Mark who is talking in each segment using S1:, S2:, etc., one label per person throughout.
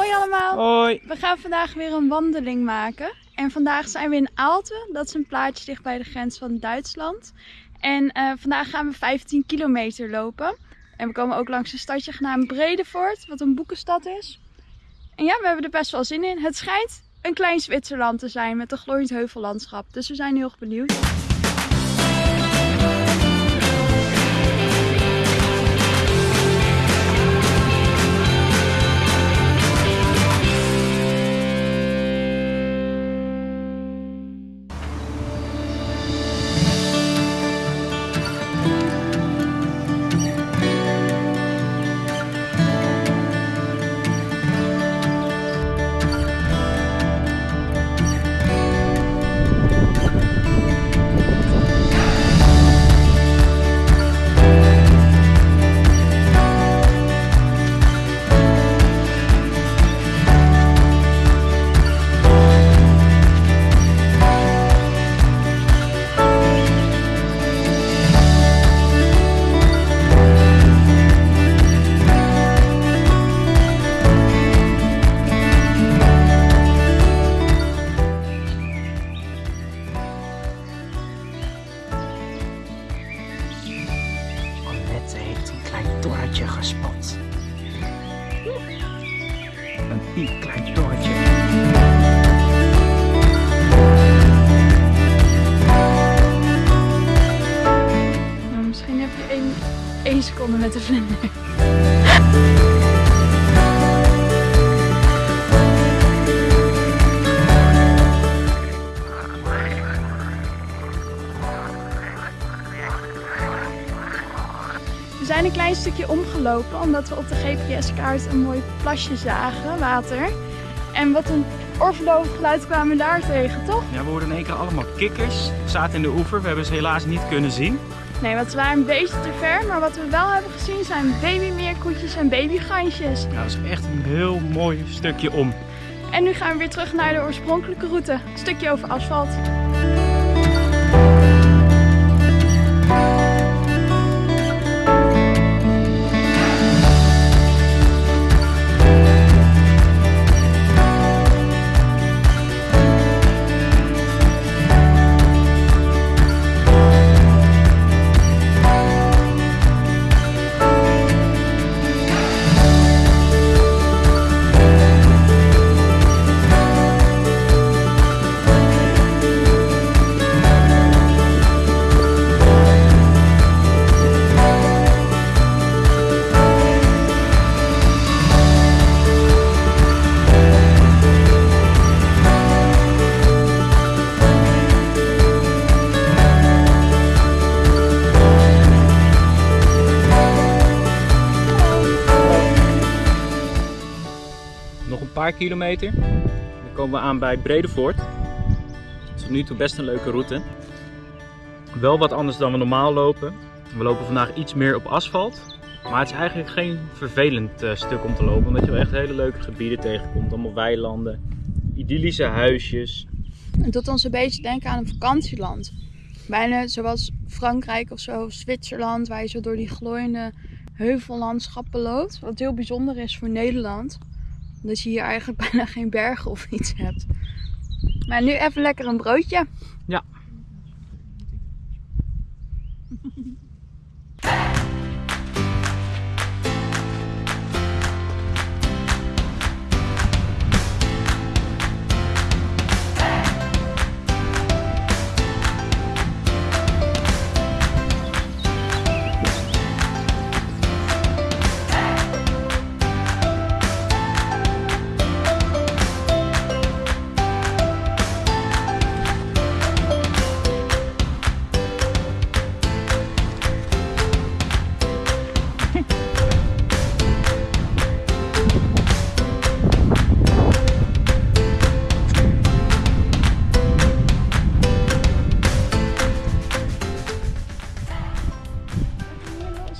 S1: Hoi allemaal!
S2: Hoi!
S1: We gaan vandaag weer een wandeling maken. En vandaag zijn we in Aalten. Dat is een plaatsje dicht bij de grens van Duitsland. En uh, vandaag gaan we 15 kilometer lopen. En we komen ook langs een stadje genaamd Bredevoort, wat een boekenstad is. En ja, we hebben er best wel zin in. Het schijnt een klein Zwitserland te zijn met een glooiend heuvellandschap. Dus we zijn heel erg benieuwd.
S2: Gespot. Een piepklein torentje.
S1: Nou, misschien heb je één, één seconde met de vlinder. Zijn een klein stukje omgelopen omdat we op de GPS-kaart een mooi plasje zagen, water. En wat een oorverlovend geluid kwamen we daar tegen, toch?
S2: Ja, we hoorden in één keer allemaal kikkers. Zaten in de oever, we hebben ze helaas niet kunnen zien.
S1: Nee, want ze waren een beetje te ver, maar wat we wel hebben gezien zijn babymeerkoetjes en babygansjes.
S2: Ja, dat is echt een heel mooi stukje om.
S1: En nu gaan we weer terug naar de oorspronkelijke route. Een stukje over asfalt.
S2: Kilometer. Dan komen we aan bij Bredevoort. Tot nu toe best een leuke route. Wel wat anders dan we normaal lopen. We lopen vandaag iets meer op asfalt. Maar het is eigenlijk geen vervelend uh, stuk om te lopen. Omdat je wel echt hele leuke gebieden tegenkomt. Allemaal weilanden, idyllische huisjes.
S1: Het doet ons een beetje denken aan een vakantieland. Bijna zoals Frankrijk of zo, Zwitserland, waar je zo door die glooiende heuvellandschappen loopt. Wat heel bijzonder is voor Nederland. Dat je hier eigenlijk bijna geen bergen of iets hebt. Maar nu even lekker een broodje.
S2: Ja.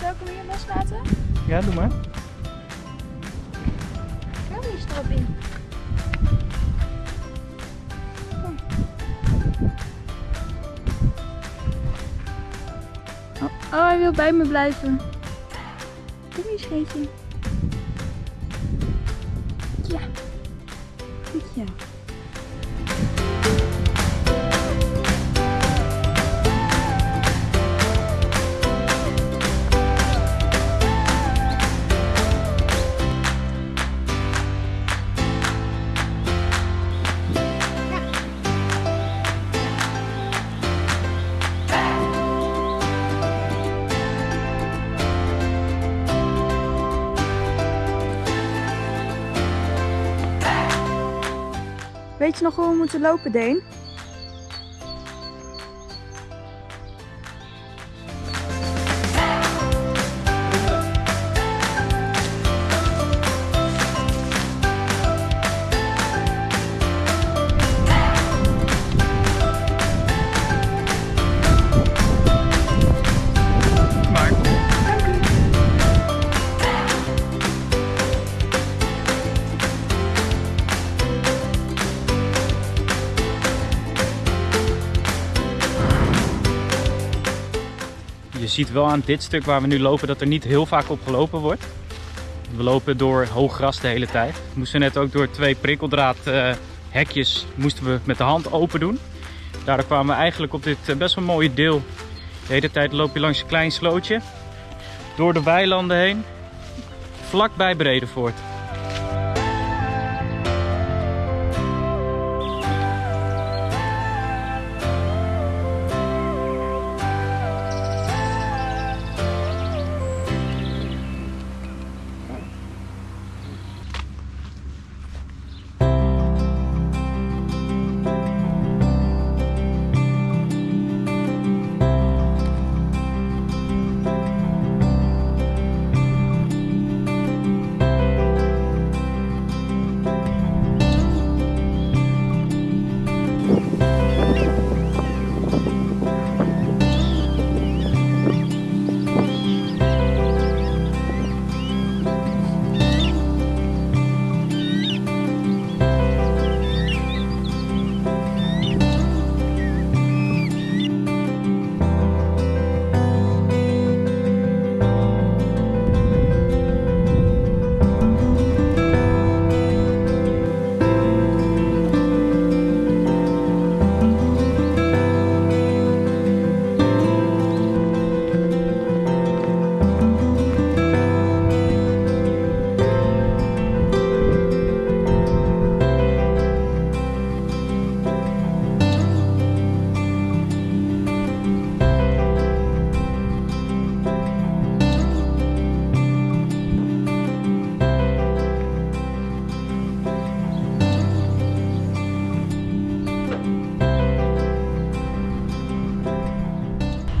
S1: Zal ik hem hier loslaten?
S2: Ja, doe maar.
S1: Kom hier strop in. Kom. Oh, oh, hij wil bij me blijven. Kom hier, scheetje. Ja. goedje. Weet je nog hoe we moeten lopen, Deen?
S2: Ziet wel aan dit stuk waar we nu lopen dat er niet heel vaak op gelopen wordt. We lopen door hoog gras de hele tijd. We moesten net ook door twee prikkeldraad eh, moesten we met de hand open doen. Daardoor kwamen we eigenlijk op dit eh, best wel mooie deel. De hele tijd loop je langs een klein slootje. Door de weilanden heen. Vlakbij Bredevoort.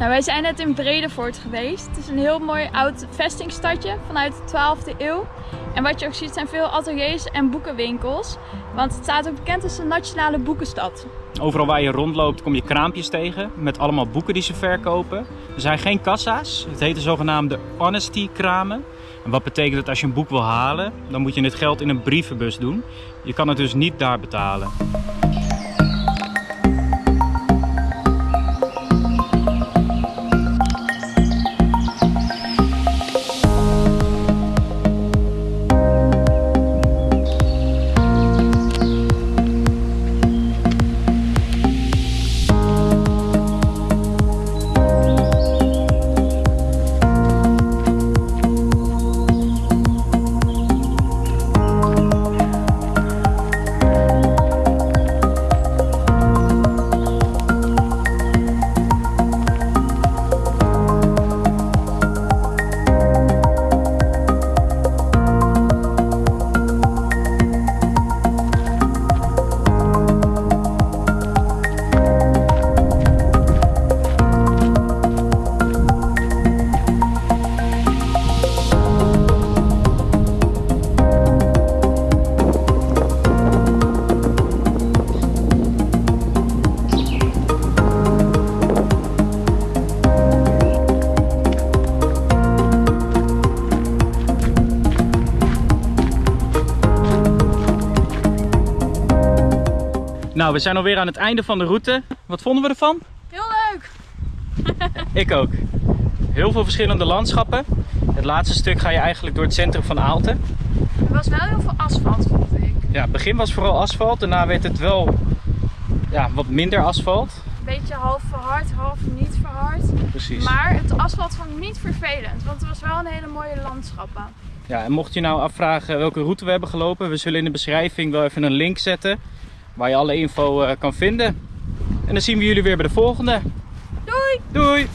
S1: Nou, wij zijn net in Bredevoort geweest. Het is een heel mooi oud vestingstadje vanuit de 12e eeuw. En wat je ook ziet zijn veel ateliers en boekenwinkels. Want het staat ook bekend als de nationale boekenstad.
S2: Overal waar je rondloopt kom je kraampjes tegen met allemaal boeken die ze verkopen. Er zijn geen kassa's. Het heet de zogenaamde honesty kramen. En wat betekent dat als je een boek wil halen, dan moet je het geld in een brievenbus doen. Je kan het dus niet daar betalen. Nou, we zijn alweer aan het einde van de route. Wat vonden we ervan?
S1: Heel leuk!
S2: Ik ook. Heel veel verschillende landschappen. Het laatste stuk ga je eigenlijk door het centrum van Aalten.
S1: Er was wel heel veel asfalt, vond ik.
S2: Ja, het begin was vooral asfalt. Daarna werd het wel ja, wat minder asfalt.
S1: Een beetje half verhard, half niet verhard.
S2: Precies.
S1: Maar het asfalt vond ik niet vervelend, want het was wel een hele mooie landschappen.
S2: Ja, en mocht je nou afvragen welke route we hebben gelopen, we zullen in de beschrijving wel even een link zetten waar je alle info eh, kan vinden. En dan zien we jullie weer bij de volgende.
S1: Doei!
S2: Doei!